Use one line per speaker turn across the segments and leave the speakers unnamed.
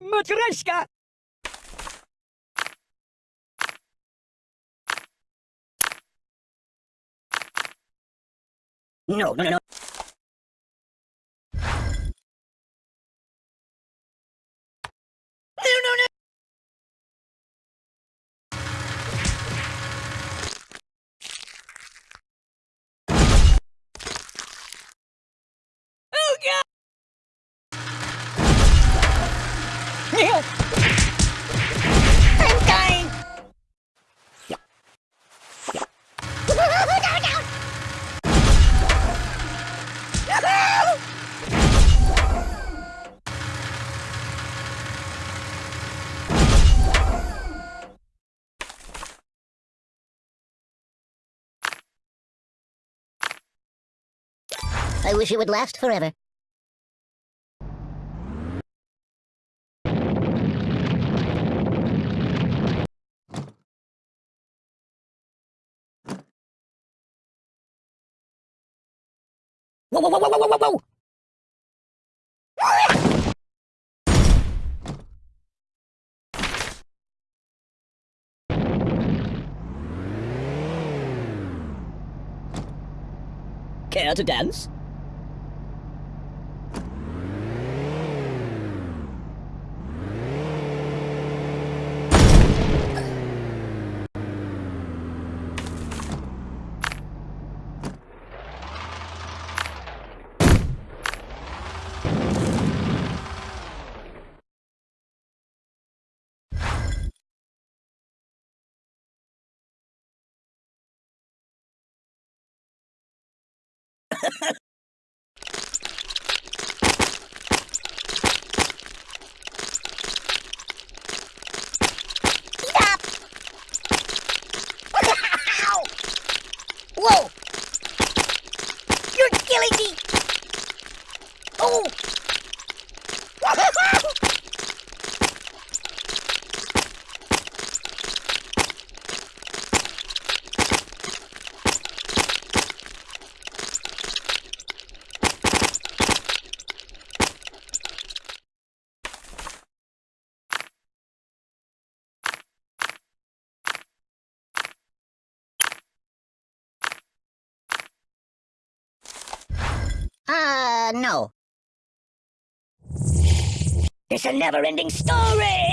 Matryoshka! No, no, no, no. I'm dying!
I wish it would last forever.
Whoa, whoa, whoa, whoa, whoa! Care to dance?
Stop! Ow! Whoa! You're killing me! Oh! Uh, Uh, no.
It's a never-ending story!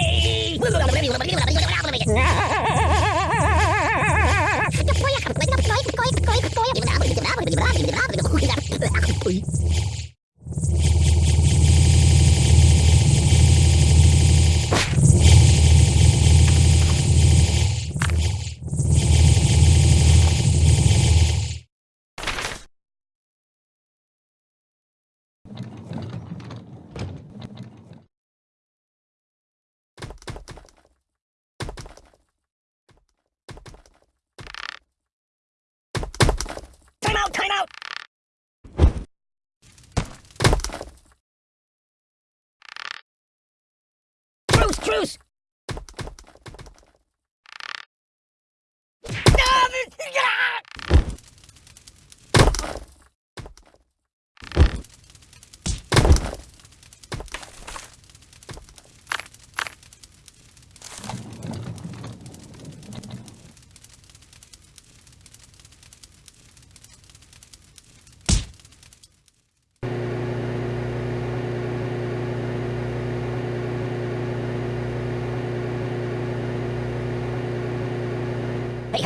Time out! Time out! Truce!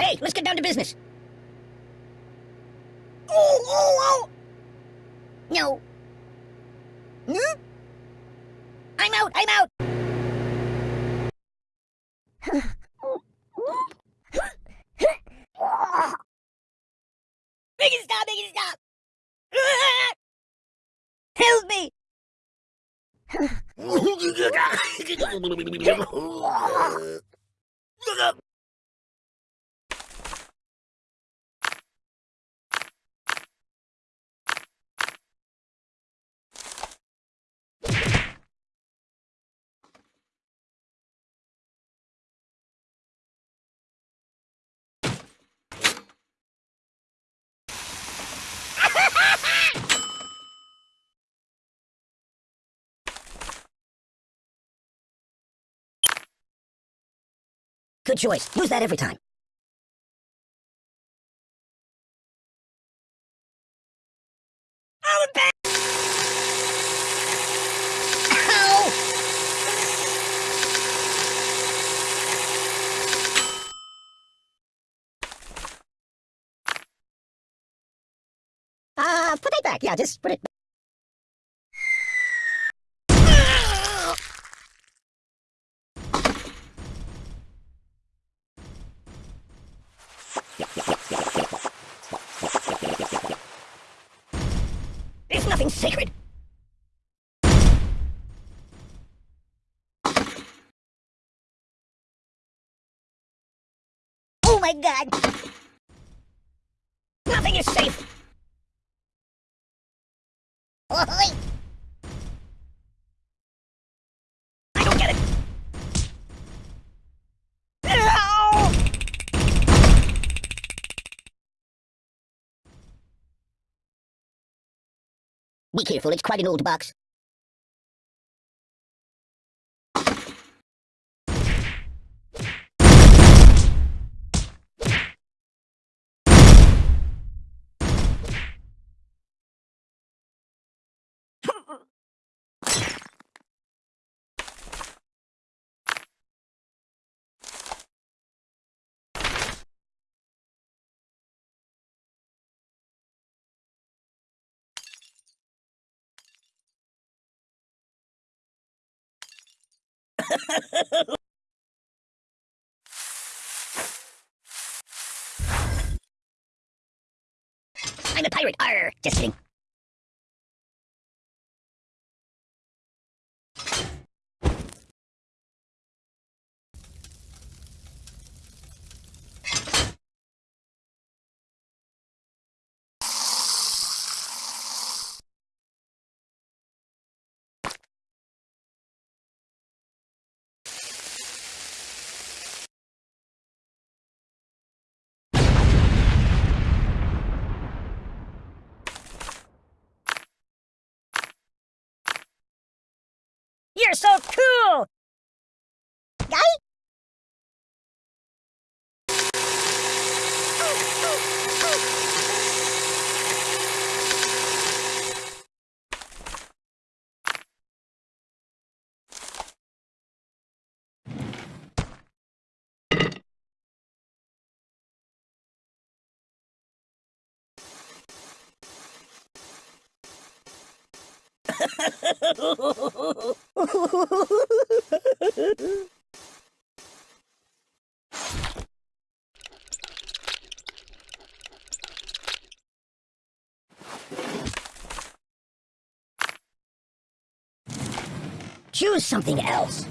Hey! Let's get down to business! Oh, oh, oh! No. Hmm? I'm out! I'm out! Make it stop! Make it stop! Help me! Look up! Good choice. Use that every time. Oh, back! Uh, put it back. Yeah, just put it back. Nothing sacred. Oh my god! Nothing is safe! Oh, Oi! I don't get it. Ow!
Be careful, it's quite an old box.
I'm a pirate. Arr! Just kidding. You're so cool! Guy? Choose something else.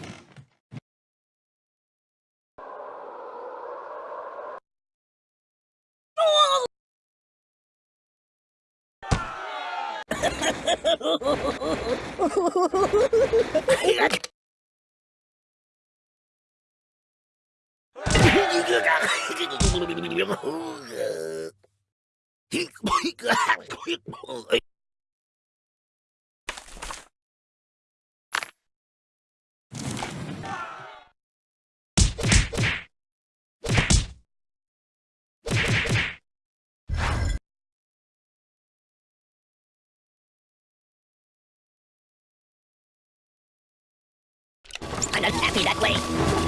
I'm not happy that way.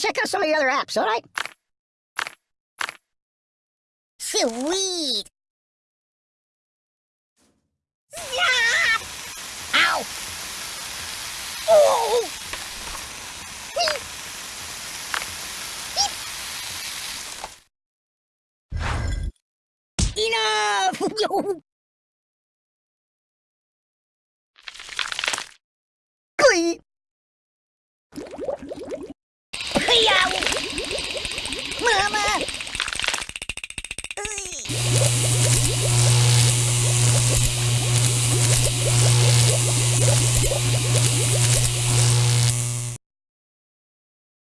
Check out some of the other apps, alright?
Sweet. Yeah!
Ow! Oh!
Enough!
Glee!